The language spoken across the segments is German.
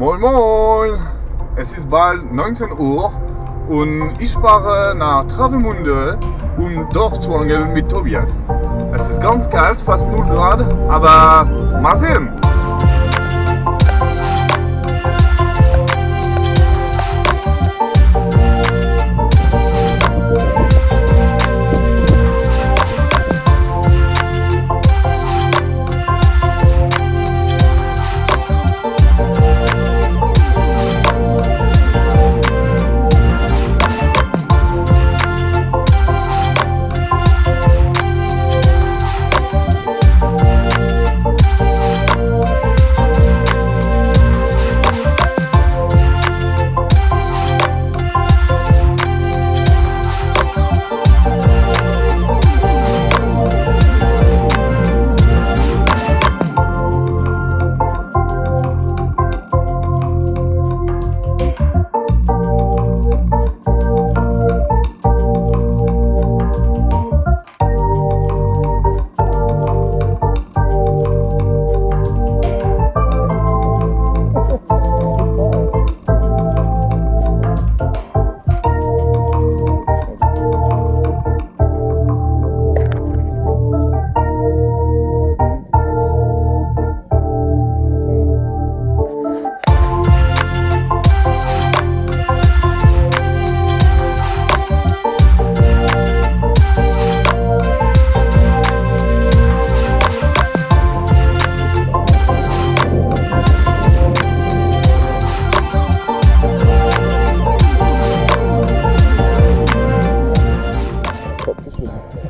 Moin Moin! Es ist bald 19 Uhr und ich fahre nach Travemünde, um dort zu angeln mit Tobias. Es ist ganz kalt, fast 0 Grad, aber mal sehen!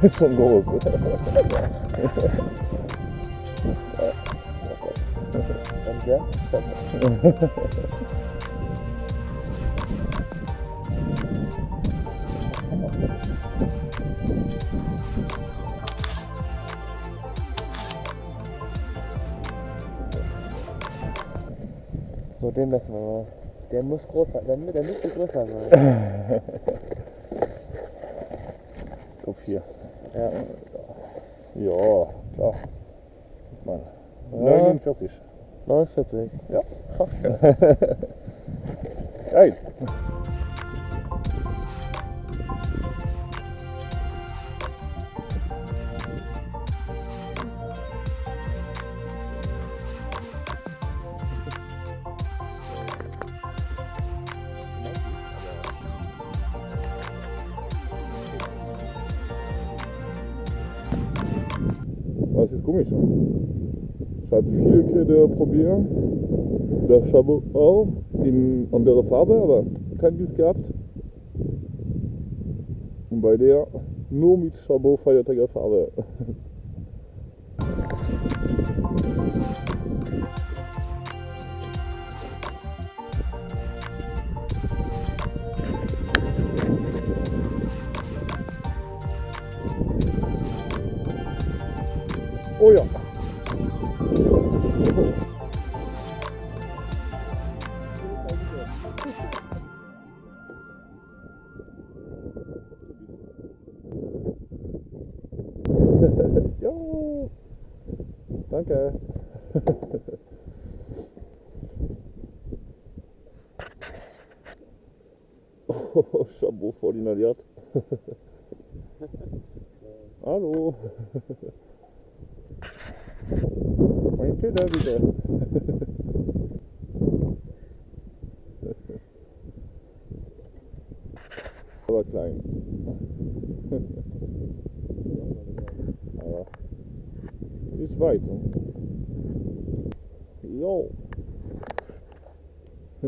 schon groß. Danke. So, den messen wir mal. Der muss groß sein, der, der müsste größer sein. 4. Ja. Ja, klar. Ich meine, Ja. 49. 49. Ja. Geil. Was ist komisch? Ich hatte viele Kette probiert. Der Chabot auch in anderer Farbe, aber kein Biss gehabt. Und bei der nur mit Chabot feiertager Farbe. Oh ja. Jo. Danke. Oh, Chabot voll inhaliert. Hallo. Kinder bitte. Aber klein. Aber ist weit. ne? Jo.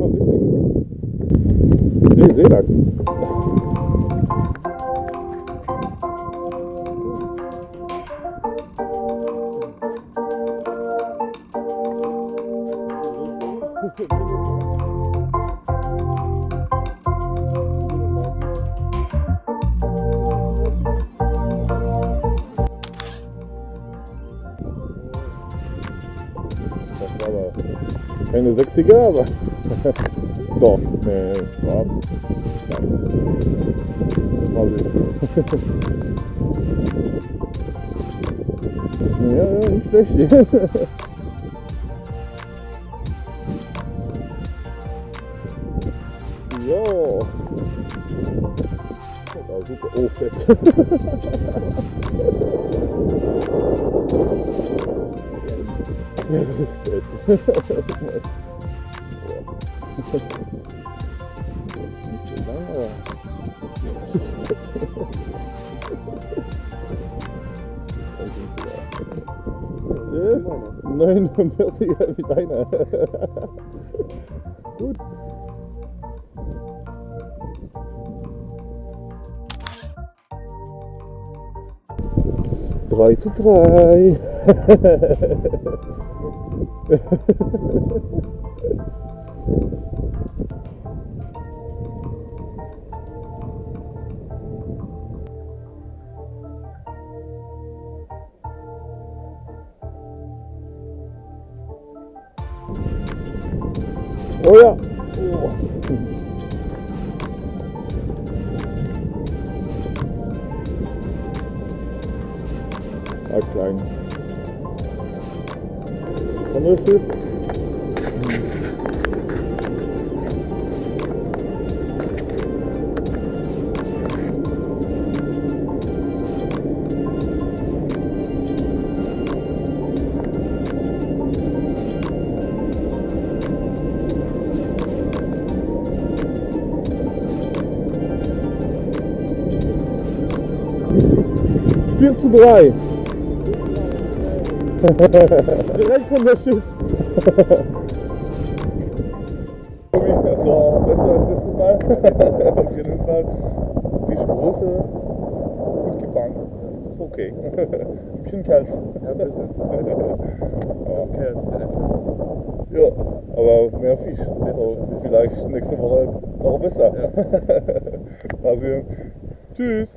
ah, witzig. Nee, Seelachs. Das war aber keine 60er, aber doch, nee, war Mal ja, ja, nicht schlecht. Ja. Ja, super. Oh, fett. fett. Nicht so lange. Ja? 49er wie deiner. Gut. Drei zu drei. Oh ja. Oh. Ah, klein. Kammerfisch. Vier zu drei. Direkt von der Schiff. so, besser als letztes Mal. Auf jeden Fall. Fischgröße. Gut gefangen. Ist okay. Ein bisschen kalt. Ja, ein bisschen. Aber, Okay, das ja, aber mehr Fisch. So, vielleicht nächste Woche noch besser. Mal sehen. Tschüss.